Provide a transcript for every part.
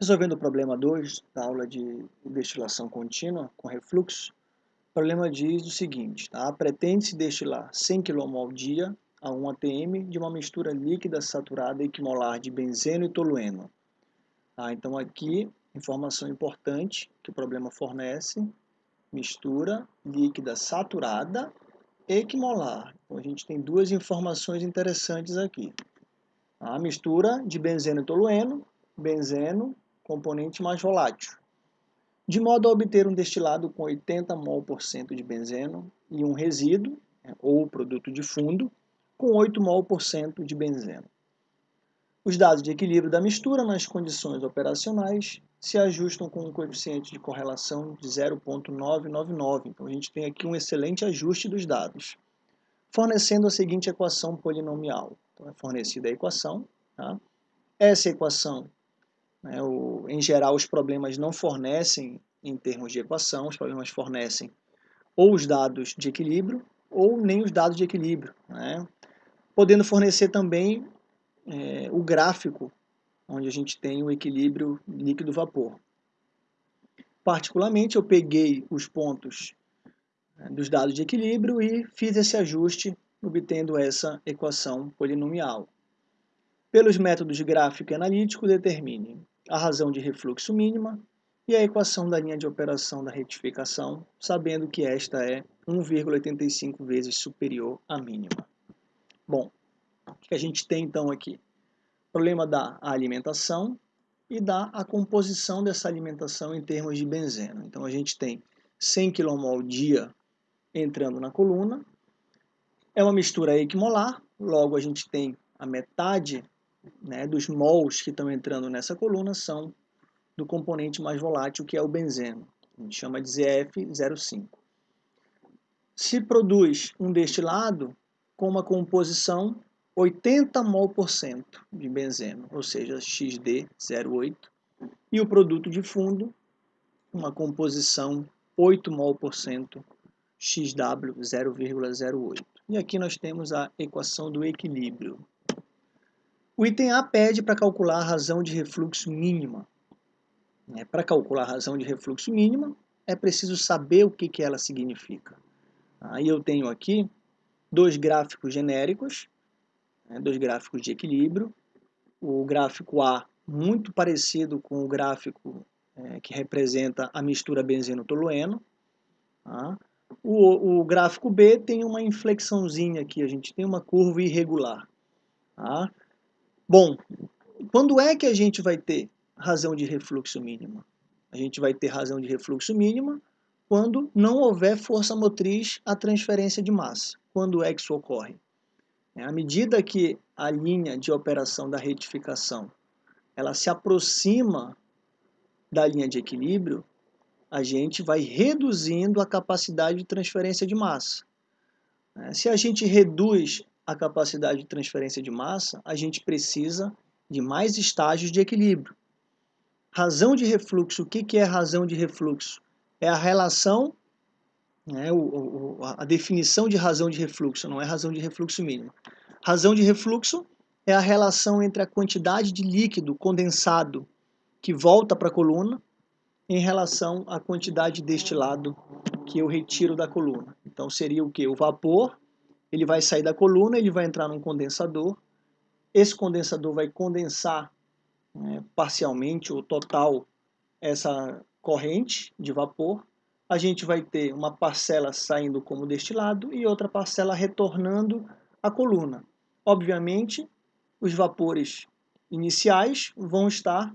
Resolvendo o problema 2 da aula de destilação contínua com refluxo, o problema diz o seguinte, tá? pretende-se destilar 100 kmol ao dia a 1 atm de uma mistura líquida saturada equimolar de benzeno e tolueno. Tá? Então aqui, informação importante que o problema fornece, mistura líquida saturada equimolar. Então a gente tem duas informações interessantes aqui. A mistura de benzeno e tolueno, benzeno, componente mais volátil, de modo a obter um destilado com 80 mol por cento de benzeno e um resíduo, né, ou produto de fundo, com 8 mol por cento de benzeno. Os dados de equilíbrio da mistura nas condições operacionais se ajustam com um coeficiente de correlação de 0.999. Então a gente tem aqui um excelente ajuste dos dados, fornecendo a seguinte equação polinomial. Então, é fornecida a equação. Tá? Essa equação, né, o, em geral, os problemas não fornecem em termos de equação, os problemas fornecem ou os dados de equilíbrio ou nem os dados de equilíbrio, né? podendo fornecer também é, o gráfico onde a gente tem o equilíbrio líquido-vapor. Particularmente, eu peguei os pontos né, dos dados de equilíbrio e fiz esse ajuste obtendo essa equação polinomial. Pelos métodos gráfico e analítico, determine a razão de refluxo mínima e a equação da linha de operação da retificação, sabendo que esta é 1,85 vezes superior à mínima. Bom, o que a gente tem então aqui? Problema da alimentação e da a composição dessa alimentação em termos de benzeno. Então a gente tem 100 kmol dia entrando na coluna é uma mistura equimolar, logo a gente tem a metade né, dos mols que estão entrando nessa coluna são do componente mais volátil, que é o benzeno. A gente chama de ZF05. Se produz um destilado com uma composição 80 mol por cento de benzeno, ou seja, XD08, e o produto de fundo, uma composição 8 mol por cento XW 0,08. E aqui nós temos a equação do equilíbrio. O item A pede para calcular a razão de refluxo mínima. É, para calcular a razão de refluxo mínima, é preciso saber o que, que ela significa. Aí eu tenho aqui dois gráficos genéricos, né, dois gráficos de equilíbrio. O gráfico A, muito parecido com o gráfico é, que representa a mistura benzeno-tolueno. Tá? O, o gráfico B tem uma inflexãozinha aqui, a gente tem uma curva irregular. Tá? Bom, quando é que a gente vai ter razão de refluxo mínima? A gente vai ter razão de refluxo mínima quando não houver força motriz à transferência de massa. Quando é que isso ocorre? É, à medida que a linha de operação da retificação ela se aproxima da linha de equilíbrio, a gente vai reduzindo a capacidade de transferência de massa. Né? Se a gente reduz a capacidade de transferência de massa, a gente precisa de mais estágios de equilíbrio. Razão de refluxo, o que é razão de refluxo? É a relação, né, a definição de razão de refluxo, não é razão de refluxo mínima. Razão de refluxo é a relação entre a quantidade de líquido condensado que volta para a coluna em relação à quantidade de destilado que eu retiro da coluna. Então seria o que? O vapor, ele vai sair da coluna, ele vai entrar num condensador, esse condensador vai condensar né, parcialmente ou total essa corrente de vapor, a gente vai ter uma parcela saindo como destilado e outra parcela retornando à coluna. Obviamente, os vapores iniciais vão estar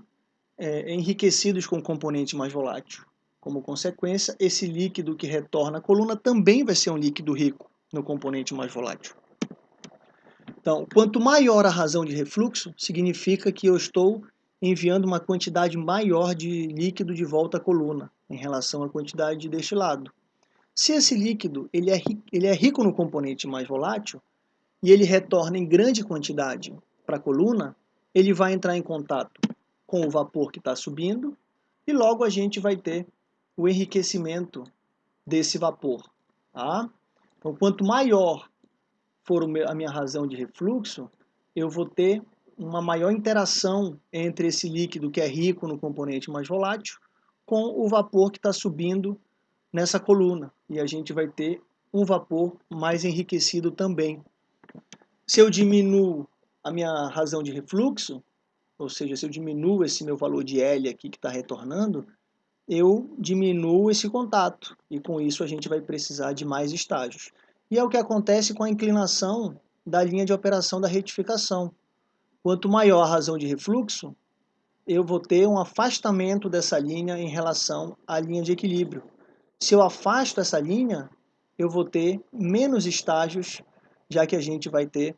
é, enriquecidos com componente mais volátil. Como consequência, esse líquido que retorna à coluna também vai ser um líquido rico no componente mais volátil. Então, quanto maior a razão de refluxo, significa que eu estou enviando uma quantidade maior de líquido de volta à coluna em relação à quantidade de destilado. Se esse líquido ele é, ele é rico no componente mais volátil e ele retorna em grande quantidade para a coluna, ele vai entrar em contato com o vapor que está subindo e logo a gente vai ter o enriquecimento desse vapor. Tá? Então, quanto maior for a minha razão de refluxo, eu vou ter uma maior interação entre esse líquido que é rico no componente mais volátil com o vapor que está subindo nessa coluna. E a gente vai ter um vapor mais enriquecido também. Se eu diminuo a minha razão de refluxo, ou seja, se eu diminuo esse meu valor de L aqui que está retornando, eu diminuo esse contato e com isso a gente vai precisar de mais estágios. E é o que acontece com a inclinação da linha de operação da retificação. Quanto maior a razão de refluxo, eu vou ter um afastamento dessa linha em relação à linha de equilíbrio. Se eu afasto essa linha, eu vou ter menos estágios, já que a gente vai ter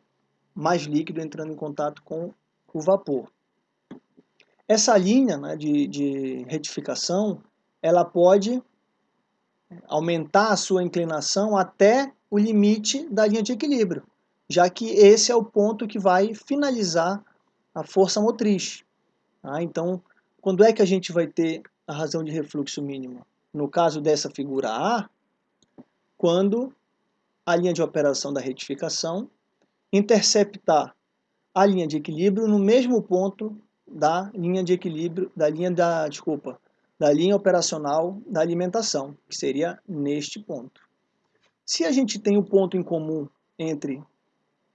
mais líquido entrando em contato com o vapor. Essa linha né, de, de retificação, ela pode aumentar a sua inclinação até o limite da linha de equilíbrio, já que esse é o ponto que vai finalizar a força motriz. Tá? Então, quando é que a gente vai ter a razão de refluxo mínima? No caso dessa figura A, quando a linha de operação da retificação interceptar a linha de equilíbrio no mesmo ponto da linha de equilíbrio, da linha da, desculpa, da linha operacional da alimentação, que seria neste ponto. Se a gente tem o um ponto em comum entre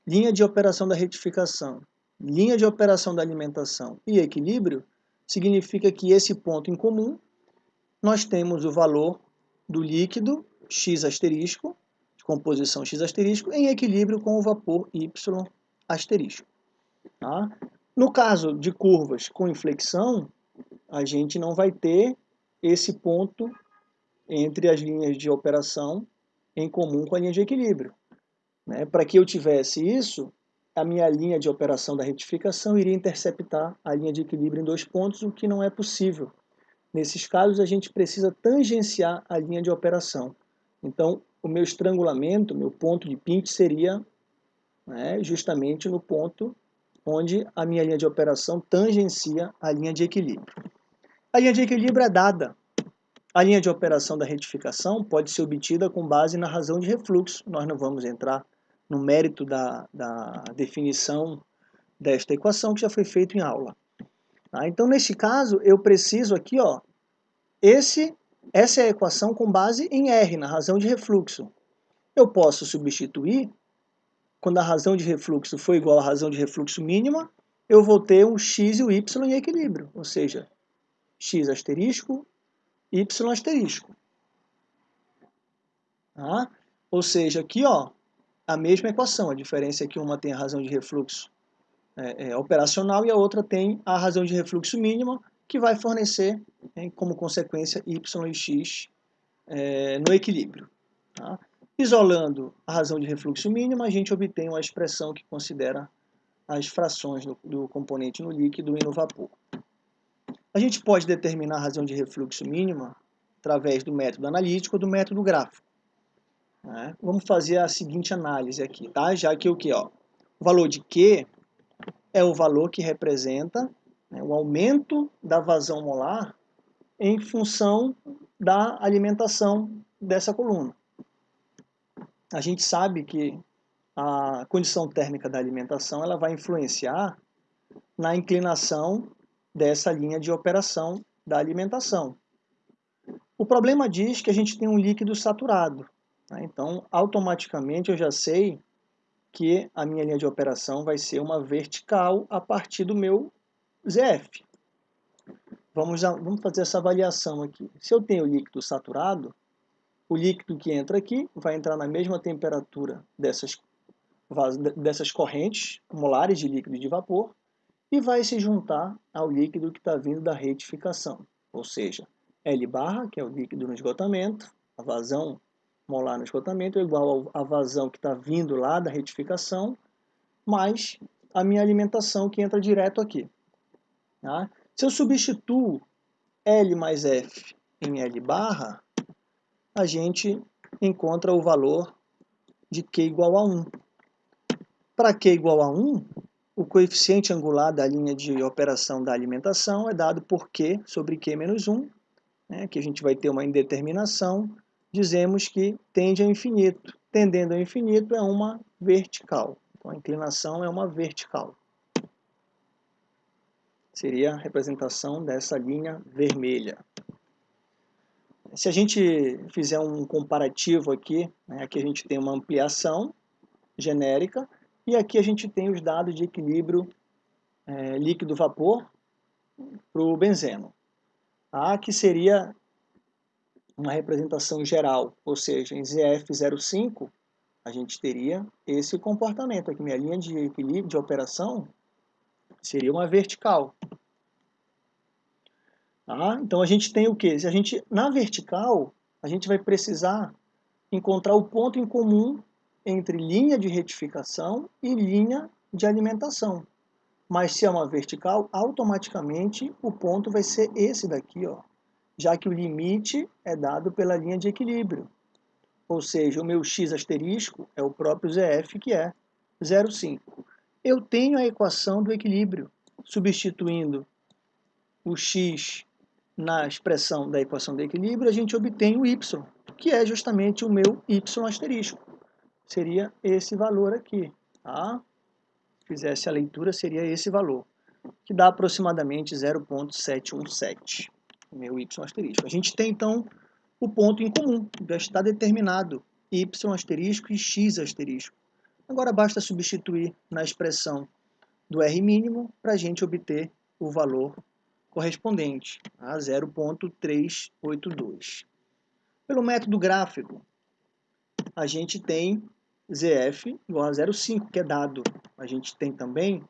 linha de operação da retificação linha de operação da alimentação e equilíbrio, significa que esse ponto em comum, nós temos o valor do líquido X asterisco, de composição X asterisco, em equilíbrio com o vapor Y asterisco. Tá? No caso de curvas com inflexão, a gente não vai ter esse ponto entre as linhas de operação em comum com a linha de equilíbrio. Né? Para que eu tivesse isso, a minha linha de operação da retificação iria interceptar a linha de equilíbrio em dois pontos, o que não é possível. Nesses casos, a gente precisa tangenciar a linha de operação. Então, o meu estrangulamento, meu ponto de pinch seria né, justamente no ponto onde a minha linha de operação tangencia a linha de equilíbrio. A linha de equilíbrio é dada. A linha de operação da retificação pode ser obtida com base na razão de refluxo. Nós não vamos entrar no mérito da, da definição desta equação que já foi feito em aula. Tá? Então, nesse caso, eu preciso aqui, ó, esse, essa é a equação com base em R, na razão de refluxo. Eu posso substituir, quando a razão de refluxo for igual à razão de refluxo mínima, eu vou ter um x e o y em equilíbrio, ou seja, x asterisco, y asterisco. Tá? Ou seja, aqui ó, a mesma equação. A diferença é que uma tem a razão de refluxo é, é, operacional e a outra tem a razão de refluxo mínima, que vai fornecer, né, como consequência, y e x é, no equilíbrio. Tá? Isolando a razão de refluxo mínima, a gente obtém uma expressão que considera as frações do, do componente no líquido e no vapor. A gente pode determinar a razão de refluxo mínima através do método analítico ou do método gráfico. Né? Vamos fazer a seguinte análise aqui, tá? já que o que? Ó, o valor de Q é o valor que representa né, o aumento da vazão molar em função da alimentação dessa coluna. A gente sabe que a condição térmica da alimentação ela vai influenciar na inclinação dessa linha de operação da alimentação. O problema diz que a gente tem um líquido saturado. Tá? Então, automaticamente eu já sei que a minha linha de operação vai ser uma vertical a partir do meu ZF. Vamos, vamos fazer essa avaliação aqui. Se eu tenho líquido saturado, o líquido que entra aqui vai entrar na mesma temperatura dessas, dessas correntes molares de líquido e de vapor e vai se juntar ao líquido que está vindo da retificação, ou seja, L barra, que é o líquido no esgotamento, a vazão molar no esgotamento é igual à vazão que está vindo lá da retificação, mais a minha alimentação que entra direto aqui. Tá? Se eu substituo L mais F em L barra, a gente encontra o valor de Q igual a 1. Para Q igual a 1, o coeficiente angular da linha de operação da alimentação é dado por Q sobre Q menos 1, né, que a gente vai ter uma indeterminação dizemos que tende ao infinito. Tendendo ao infinito é uma vertical. Então, a inclinação é uma vertical. Seria a representação dessa linha vermelha. Se a gente fizer um comparativo aqui, né, aqui a gente tem uma ampliação genérica e aqui a gente tem os dados de equilíbrio é, líquido-vapor para o benzeno. A que seria uma representação geral, ou seja, em ZF05 a gente teria esse comportamento aqui. Minha linha de equilíbrio de operação seria uma vertical. Tá? Então a gente tem o que? Se a gente na vertical a gente vai precisar encontrar o ponto em comum entre linha de retificação e linha de alimentação. Mas se é uma vertical, automaticamente o ponto vai ser esse daqui, ó, já que o limite é dado pela linha de equilíbrio. Ou seja, o meu x asterisco é o próprio ZF, que é 0,5. Eu tenho a equação do equilíbrio, substituindo o x na expressão da equação do equilíbrio, a gente obtém o y, que é justamente o meu y asterisco. Seria esse valor aqui, tá? fizesse a leitura, seria esse valor, que dá aproximadamente 0.717, meu y asterisco. A gente tem, então, o ponto em comum, já está determinado, y asterisco e x asterisco. Agora basta substituir na expressão do R mínimo para a gente obter o valor correspondente a 0.382. Pelo método gráfico, a gente tem ZF igual a 0,5, que é dado. A gente tem também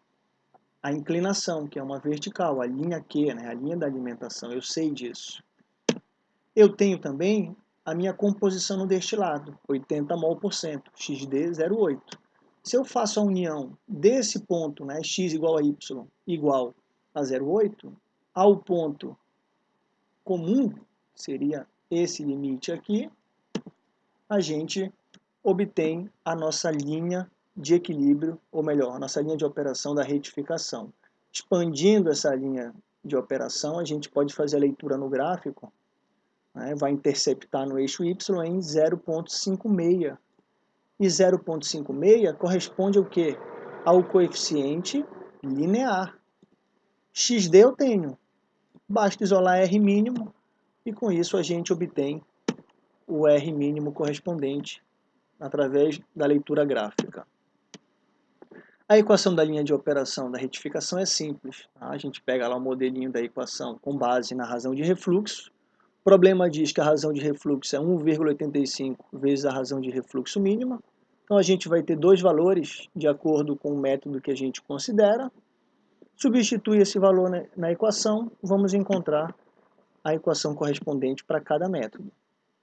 a inclinação, que é uma vertical, a linha Q, né? a linha da alimentação, eu sei disso. Eu tenho também a minha composição no destilado, 80 mol por cento, XD 0,8. Se eu faço a união desse ponto, né, x igual a y, igual a 0,8, ao ponto comum, seria esse limite aqui, a gente obtém a nossa linha de equilíbrio, ou melhor, nossa linha de operação da retificação. Expandindo essa linha de operação, a gente pode fazer a leitura no gráfico, né, vai interceptar no eixo y em 0.56. E 0.56 corresponde ao quê? Ao coeficiente linear. XD eu tenho. Basta isolar R mínimo e com isso a gente obtém o R mínimo correspondente através da leitura gráfica. A equação da linha de operação da retificação é simples. Tá? A gente pega lá o modelinho da equação com base na razão de refluxo. O problema diz que a razão de refluxo é 1,85 vezes a razão de refluxo mínima. Então a gente vai ter dois valores de acordo com o método que a gente considera. Substitui esse valor na equação, vamos encontrar a equação correspondente para cada método.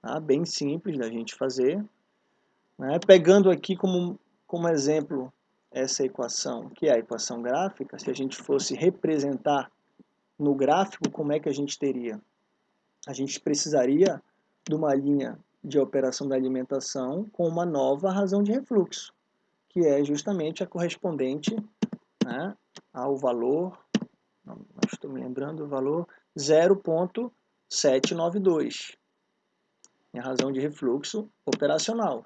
Tá? Bem simples da gente fazer. Né? Pegando aqui como, como exemplo essa equação, que é a equação gráfica, se a gente fosse representar no gráfico, como é que a gente teria? A gente precisaria de uma linha de operação da alimentação com uma nova razão de refluxo, que é justamente a correspondente né, ao valor, não, estou me lembrando o valor, 0.792, a razão de refluxo operacional.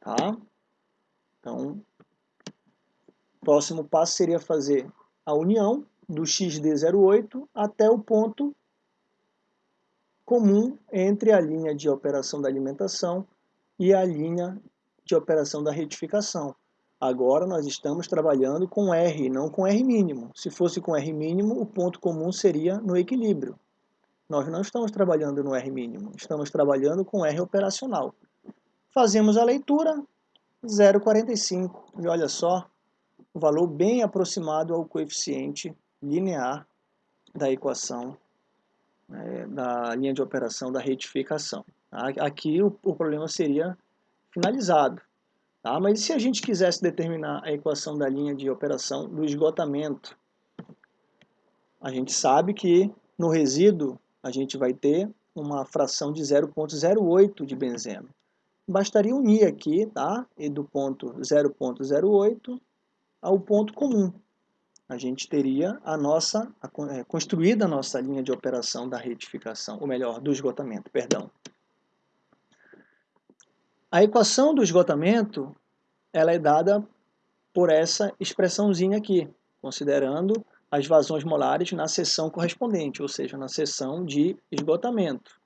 Tá? Então, o próximo passo seria fazer a união do XD08 até o ponto comum entre a linha de operação da alimentação e a linha de operação da retificação. Agora nós estamos trabalhando com R, não com R mínimo. Se fosse com R mínimo, o ponto comum seria no equilíbrio. Nós não estamos trabalhando no R mínimo, estamos trabalhando com R operacional. Fazemos a leitura, 0,45. E olha só, um valor bem aproximado ao coeficiente linear da equação né, da linha de operação da retificação. Aqui o, o problema seria finalizado. Tá? Mas se a gente quisesse determinar a equação da linha de operação do esgotamento, a gente sabe que no resíduo a gente vai ter uma fração de 0,08 de benzeno. Bastaria unir aqui, tá? E do ponto 0.08 ao ponto comum. A gente teria a nossa, é, construída a nossa linha de operação da retificação, ou melhor, do esgotamento, perdão. A equação do esgotamento, ela é dada por essa expressãozinha aqui, considerando as vazões molares na seção correspondente, ou seja, na seção de esgotamento.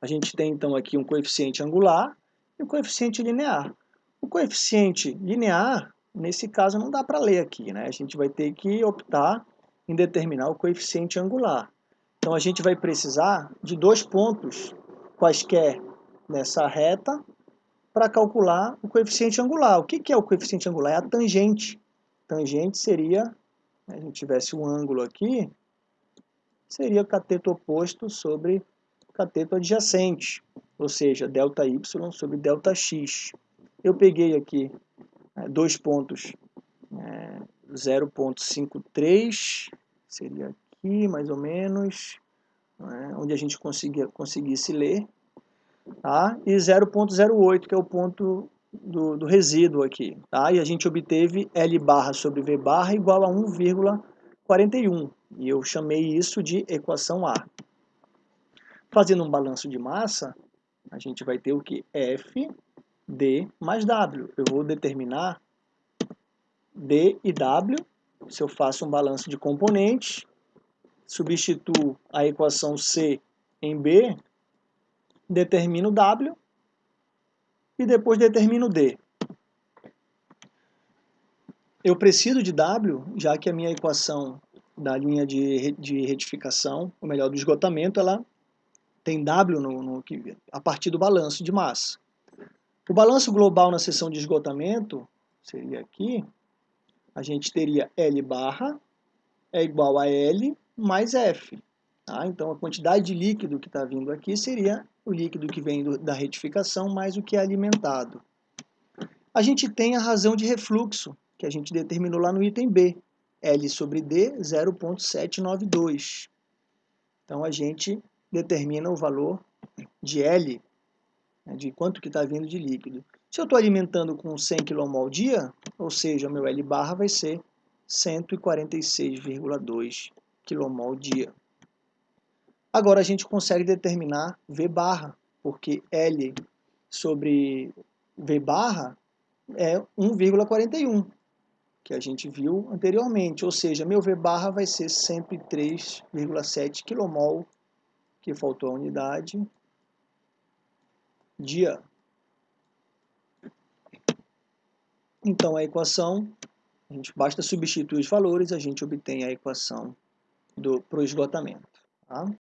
A gente tem então aqui um coeficiente angular e um coeficiente linear. O coeficiente linear, nesse caso, não dá para ler aqui, né? A gente vai ter que optar em determinar o coeficiente angular. Então a gente vai precisar de dois pontos quaisquer nessa reta para calcular o coeficiente angular. O que é o coeficiente angular? É a tangente. Tangente seria, se a gente tivesse um ângulo aqui, seria cateto oposto sobre cateto adjacente, ou seja, ΔY sobre ΔX. Eu peguei aqui é, dois pontos, é, 0.53, seria aqui mais ou menos, é, onde a gente conseguia, conseguisse ler, tá? e 0.08, que é o ponto do, do, resíduo aqui. Tá? E a gente obteve L barra sobre V barra igual a 1,41. E eu chamei isso de equação A. Fazendo um balanço de massa, a gente vai ter o que? F D mais W. Eu vou determinar D e W. Se eu faço um balanço de componentes, substituo a equação C em B, determino W e depois determino D. Eu preciso de W, já que a minha equação da linha de, de retificação, ou melhor, do esgotamento, ela tem W no, no, a partir do balanço de massa. O balanço global na seção de esgotamento seria aqui, a gente teria L barra é igual a L mais F. Tá? Então, a quantidade de líquido que está vindo aqui seria o líquido que vem do, da retificação mais o que é alimentado. A gente tem a razão de refluxo, que a gente determinou lá no item B, L sobre D 0.792. Então, a gente determina o valor de L, né, de quanto que está vindo de líquido. Se eu estou alimentando com 100 kmol dia, ou seja, meu L barra vai ser 146,2 kmol dia. Agora a gente consegue determinar V barra, porque L sobre V barra é 1,41, que a gente viu anteriormente, ou seja, meu V barra vai ser 103,7 kmol que faltou a unidade, dia. Então, a equação, a gente basta substituir os valores, a gente obtém a equação para o esgotamento. Tá?